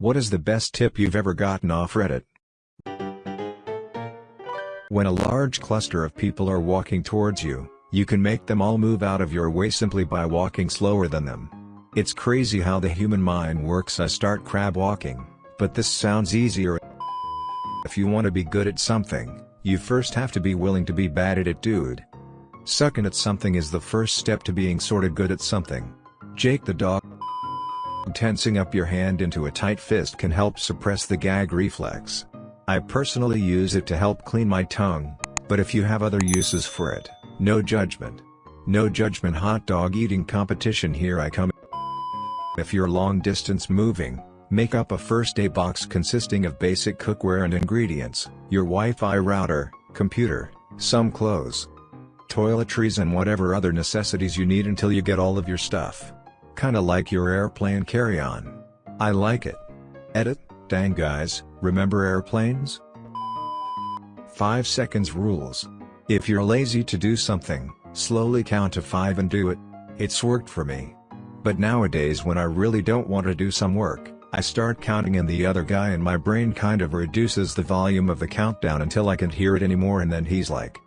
What is the best tip you've ever gotten off Reddit? When a large cluster of people are walking towards you, you can make them all move out of your way simply by walking slower than them. It's crazy how the human mind works I start crab walking, but this sounds easier. If you want to be good at something, you first have to be willing to be bad at it dude. Sucking at something is the first step to being sorta good at something. Jake the dog Tensing up your hand into a tight fist can help suppress the gag reflex. I personally use it to help clean my tongue, but if you have other uses for it, no judgment. No judgment hot dog eating competition here I come. If you're long distance moving, make up a first day box consisting of basic cookware and ingredients, your Wi-Fi router, computer, some clothes, toiletries and whatever other necessities you need until you get all of your stuff. Kinda like your airplane carry-on. I like it. Edit, dang guys, Remember airplanes? 5 seconds rules. If you're lazy to do something, slowly count to 5 and do it. It's worked for me. But nowadays when I really don't want to do some work, I start counting and the other guy in my brain kind of reduces the volume of the countdown until I can't hear it anymore and then he's like.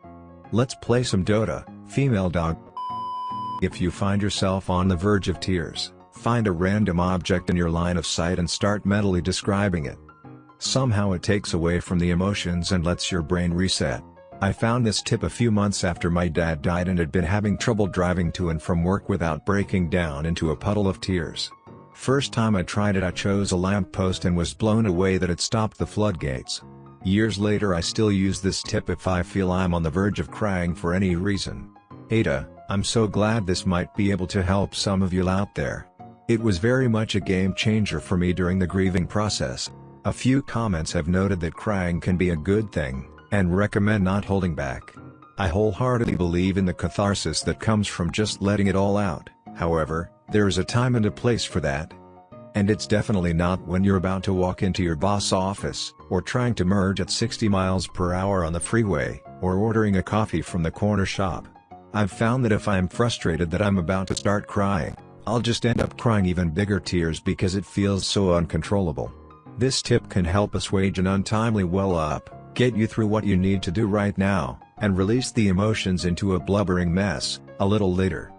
Let's play some Dota, female dog. If you find yourself on the verge of tears, find a random object in your line of sight and start mentally describing it. Somehow it takes away from the emotions and lets your brain reset. I found this tip a few months after my dad died and had been having trouble driving to and from work without breaking down into a puddle of tears. First time I tried it I chose a lamppost and was blown away that it stopped the floodgates. Years later I still use this tip if I feel I'm on the verge of crying for any reason. Ada, I'm so glad this might be able to help some of you out there. It was very much a game changer for me during the grieving process. A few comments have noted that crying can be a good thing, and recommend not holding back. I wholeheartedly believe in the catharsis that comes from just letting it all out, however, there is a time and a place for that. And it's definitely not when you're about to walk into your boss office, or trying to merge at 60 miles per hour on the freeway, or ordering a coffee from the corner shop. I've found that if I'm frustrated that I'm about to start crying, I'll just end up crying even bigger tears because it feels so uncontrollable. This tip can help assuage an untimely well-up, get you through what you need to do right now, and release the emotions into a blubbering mess, a little later.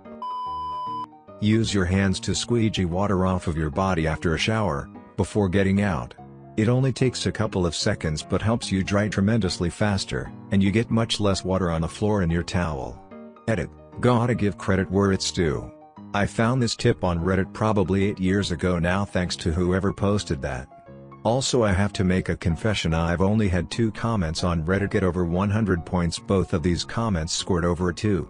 Use your hands to squeegee water off of your body after a shower, before getting out. It only takes a couple of seconds but helps you dry tremendously faster, and you get much less water on the floor in your towel. Edit, gotta give credit where it's due. I found this tip on Reddit probably 8 years ago now thanks to whoever posted that. Also I have to make a confession I've only had two comments on Reddit get over 100 points both of these comments scored over a 2.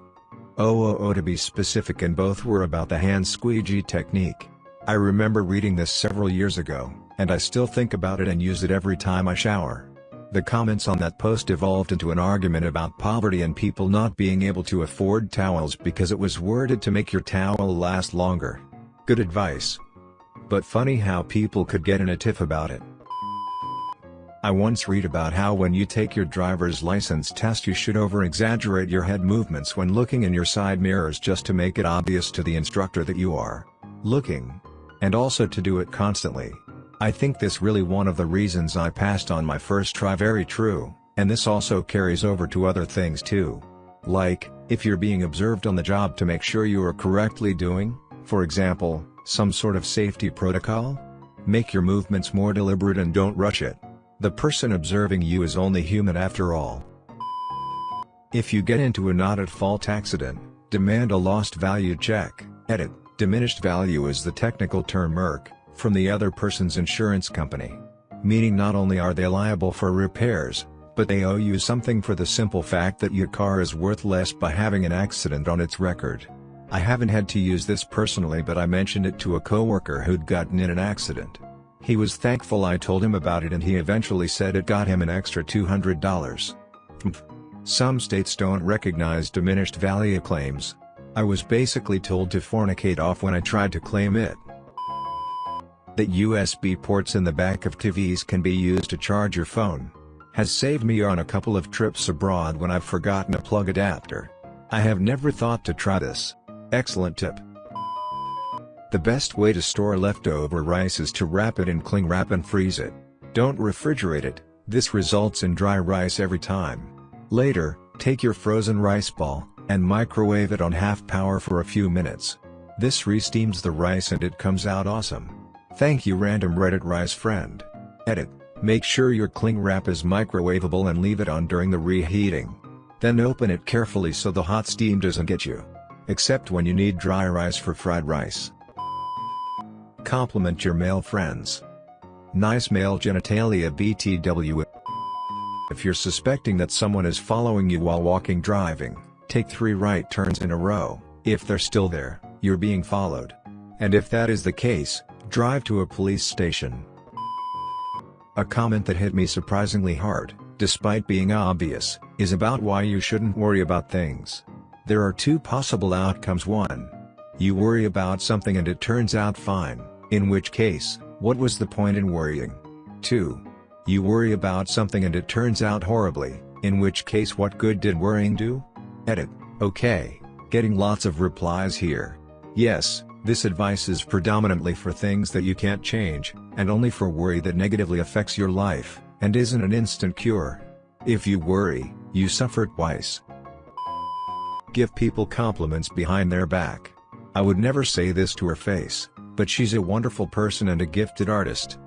Oh oh oh to be specific and both were about the hand squeegee technique. I remember reading this several years ago, and I still think about it and use it every time I shower. The comments on that post evolved into an argument about poverty and people not being able to afford towels because it was worded to make your towel last longer. Good advice. But funny how people could get in a tiff about it. I once read about how when you take your driver's license test you should over-exaggerate your head movements when looking in your side mirrors just to make it obvious to the instructor that you are looking. And also to do it constantly. I think this really one of the reasons I passed on my first try very true, and this also carries over to other things too. Like, if you're being observed on the job to make sure you are correctly doing, for example, some sort of safety protocol? Make your movements more deliberate and don't rush it. The person observing you is only human after all. If you get into a not-at-fault accident, demand a lost value check. Edit, diminished value is the technical term MERC, from the other person's insurance company. Meaning not only are they liable for repairs, but they owe you something for the simple fact that your car is worth less by having an accident on its record. I haven't had to use this personally but I mentioned it to a coworker who'd gotten in an accident. He was thankful I told him about it and he eventually said it got him an extra $200. Some states don't recognize diminished value claims. I was basically told to fornicate off when I tried to claim it. That USB ports in the back of TVs can be used to charge your phone. Has saved me on a couple of trips abroad when I've forgotten a plug adapter. I have never thought to try this. Excellent tip. The best way to store leftover rice is to wrap it in cling wrap and freeze it. Don't refrigerate it, this results in dry rice every time. Later, take your frozen rice ball, and microwave it on half power for a few minutes. This re-steams the rice and it comes out awesome. Thank you random Reddit rice friend. Edit. Make sure your cling wrap is microwavable and leave it on during the reheating. Then open it carefully so the hot steam doesn't get you. Except when you need dry rice for fried rice. Compliment your male friends. Nice male genitalia BTW If you're suspecting that someone is following you while walking driving, take three right turns in a row, if they're still there, you're being followed. And if that is the case, drive to a police station. A comment that hit me surprisingly hard, despite being obvious, is about why you shouldn't worry about things. There are two possible outcomes 1. You worry about something and it turns out fine, in which case, what was the point in worrying? 2. You worry about something and it turns out horribly, in which case what good did worrying do? Edit. Okay, getting lots of replies here. Yes, this advice is predominantly for things that you can't change, and only for worry that negatively affects your life, and isn't an instant cure. If you worry, you suffer twice. Give people compliments behind their back. I would never say this to her face, but she's a wonderful person and a gifted artist.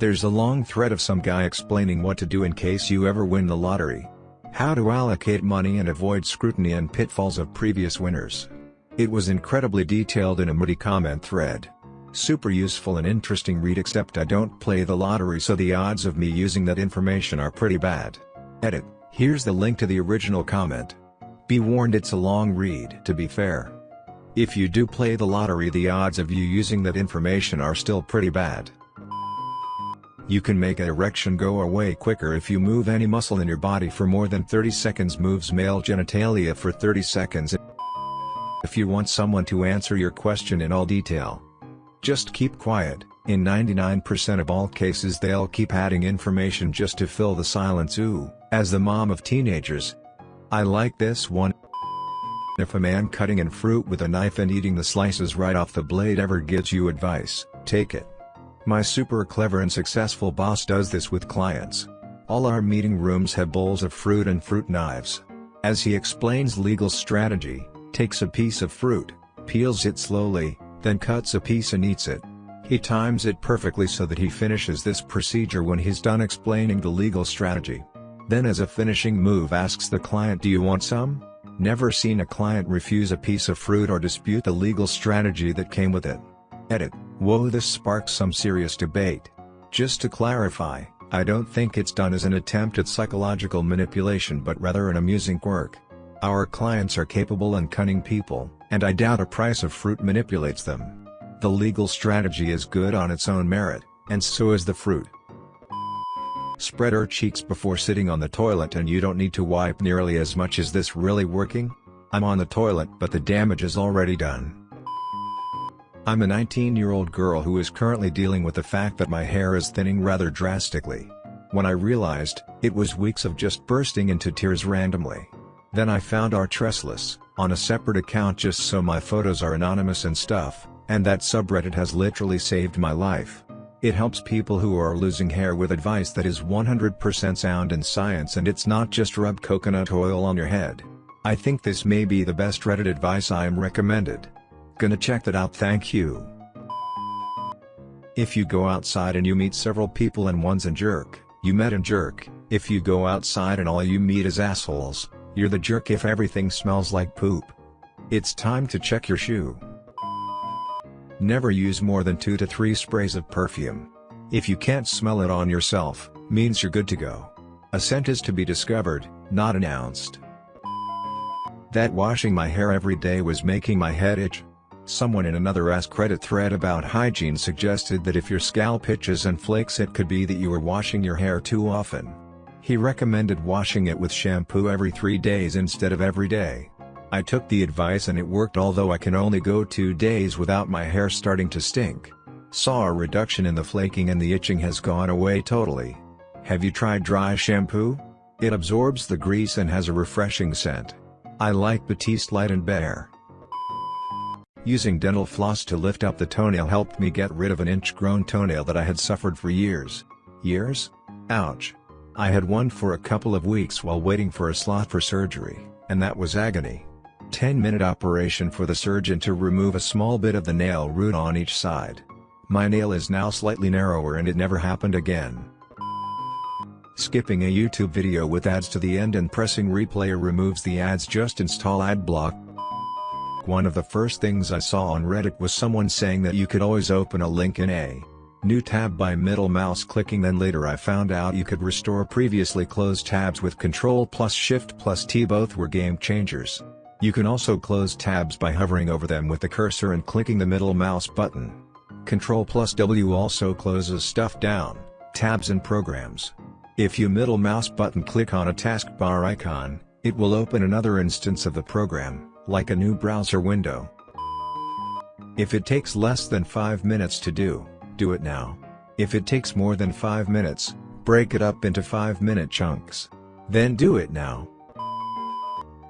There's a long thread of some guy explaining what to do in case you ever win the lottery. How to allocate money and avoid scrutiny and pitfalls of previous winners. It was incredibly detailed in a moody comment thread. Super useful and interesting read except I don't play the lottery so the odds of me using that information are pretty bad. Edit, here's the link to the original comment. Be warned it's a long read to be fair. If you do play the lottery the odds of you using that information are still pretty bad. You can make an erection go away quicker if you move any muscle in your body for more than 30 seconds moves male genitalia for 30 seconds if you want someone to answer your question in all detail. Just keep quiet, in 99% of all cases they'll keep adding information just to fill the silence ooh, as the mom of teenagers. I like this one. If a man cutting in fruit with a knife and eating the slices right off the blade ever gives you advice, take it. My super clever and successful boss does this with clients. All our meeting rooms have bowls of fruit and fruit knives. As he explains legal strategy, takes a piece of fruit, peels it slowly, then cuts a piece and eats it. He times it perfectly so that he finishes this procedure when he's done explaining the legal strategy. Then as a finishing move asks the client do you want some? Never seen a client refuse a piece of fruit or dispute the legal strategy that came with it. Edit, whoa this sparks some serious debate. Just to clarify, I don't think it's done as an attempt at psychological manipulation but rather an amusing quirk. Our clients are capable and cunning people, and I doubt a price of fruit manipulates them. The legal strategy is good on its own merit, and so is the fruit. Spread her cheeks before sitting on the toilet and you don't need to wipe nearly as much is this really working? I'm on the toilet but the damage is already done. I'm a 19-year-old girl who is currently dealing with the fact that my hair is thinning rather drastically. When I realized, it was weeks of just bursting into tears randomly. Then I found r/tressless, on a separate account just so my photos are anonymous and stuff, and that subreddit has literally saved my life. It helps people who are losing hair with advice that is 100% sound in science and it's not just rub coconut oil on your head. I think this may be the best Reddit advice I am recommended. Gonna check that out thank you. If you go outside and you meet several people and one's a jerk, you met a jerk, if you go outside and all you meet is assholes, you're the jerk if everything smells like poop. It's time to check your shoe. Never use more than 2 to 3 sprays of perfume. If you can't smell it on yourself, means you're good to go. A scent is to be discovered, not announced. That washing my hair every day was making my head itch. Someone in another AskReddit thread about hygiene suggested that if your scalp itches and flakes it could be that you were washing your hair too often. He recommended washing it with shampoo every 3 days instead of every day. I took the advice and it worked although I can only go 2 days without my hair starting to stink. Saw a reduction in the flaking and the itching has gone away totally. Have you tried dry shampoo? It absorbs the grease and has a refreshing scent. I like Batiste Light and Bare. Using dental floss to lift up the toenail helped me get rid of an inch-grown toenail that I had suffered for years. Years? Ouch. I had one for a couple of weeks while waiting for a slot for surgery, and that was agony. 10 minute operation for the surgeon to remove a small bit of the nail root on each side. My nail is now slightly narrower and it never happened again. Skipping a YouTube video with ads to the end and pressing replay removes the ads just install adblock. One of the first things I saw on Reddit was someone saying that you could always open a link in a new tab by middle mouse clicking then later I found out you could restore previously closed tabs with Control plus Shift plus T both were game changers. You can also close tabs by hovering over them with the cursor and clicking the middle mouse button. Control plus W also closes stuff down, tabs and programs. If you middle mouse button click on a taskbar icon, it will open another instance of the program, like a new browser window. If it takes less than 5 minutes to do, do it now. If it takes more than 5 minutes, break it up into 5 minute chunks. Then do it now.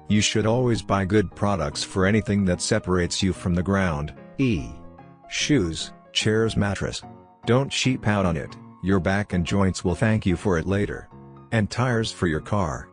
You should always buy good products for anything that separates you from the ground, e. Shoes, chairs mattress. Don't cheap out on it, your back and joints will thank you for it later. And tires for your car.